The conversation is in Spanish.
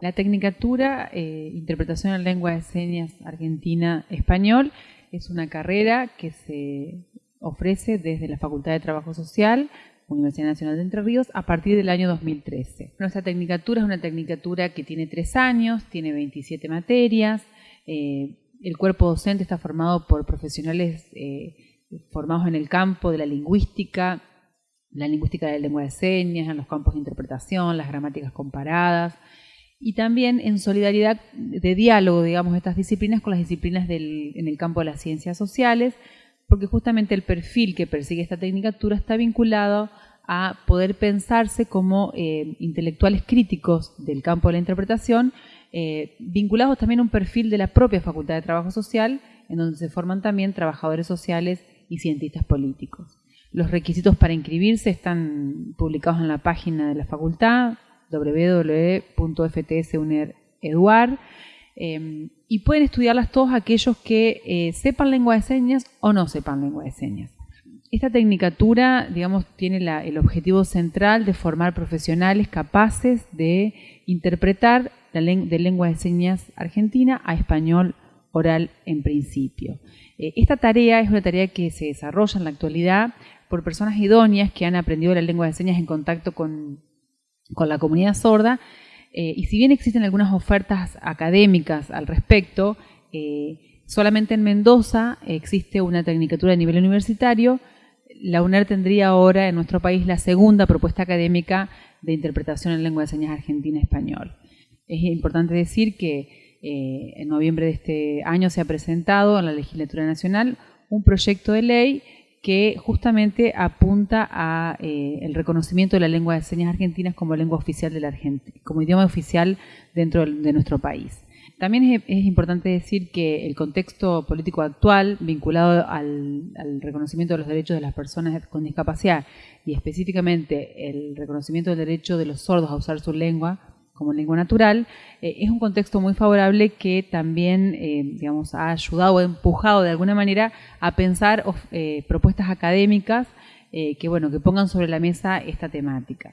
La tecnicatura eh, Interpretación en Lengua de Señas Argentina-Español es una carrera que se ofrece desde la Facultad de Trabajo Social, Universidad Nacional de Entre Ríos, a partir del año 2013. Nuestra tecnicatura es una tecnicatura que tiene tres años, tiene 27 materias, eh, el cuerpo docente está formado por profesionales eh, formados en el campo de la lingüística, la lingüística de la lengua de señas, en los campos de interpretación, las gramáticas comparadas, y también en solidaridad de diálogo, digamos, estas disciplinas con las disciplinas en el campo de las ciencias sociales, porque justamente el perfil que persigue esta tecnicatura está vinculado a poder pensarse como eh, intelectuales críticos del campo de la interpretación, eh, vinculados también a un perfil de la propia Facultad de Trabajo Social, en donde se forman también trabajadores sociales y cientistas políticos. Los requisitos para inscribirse están publicados en la página de la facultad, www.ftsunereduar em, y pueden estudiarlas todos aquellos que eh, sepan lengua de señas o no sepan lengua de señas. Esta tecnicatura, digamos, tiene el objetivo central de formar profesionales capaces de interpretar la de lengua de señas argentina a español oral en principio. Eh, esta tarea es una tarea que se desarrolla en la actualidad por personas idóneas que han aprendido la lengua de señas en contacto con con la comunidad sorda. Eh, y si bien existen algunas ofertas académicas al respecto, eh, solamente en Mendoza existe una tecnicatura de nivel universitario. La UNER tendría ahora en nuestro país la segunda propuesta académica de interpretación en lengua de señas argentina-español. Es importante decir que eh, en noviembre de este año se ha presentado en la legislatura nacional un proyecto de ley que justamente apunta a eh, el reconocimiento de la lengua de señas argentinas como lengua oficial de la Argentina, como idioma oficial dentro de nuestro país. También es, importante decir que el contexto político actual, vinculado al, reconocimiento de los derechos de las personas con discapacidad y específicamente el reconocimiento del derecho de los sordos a usar su lengua, como lengua natural, eh, es un contexto muy favorable que también eh, digamos, ha ayudado o empujado de alguna manera a pensar eh, propuestas académicas que, bueno, que pongan sobre la mesa esta temática.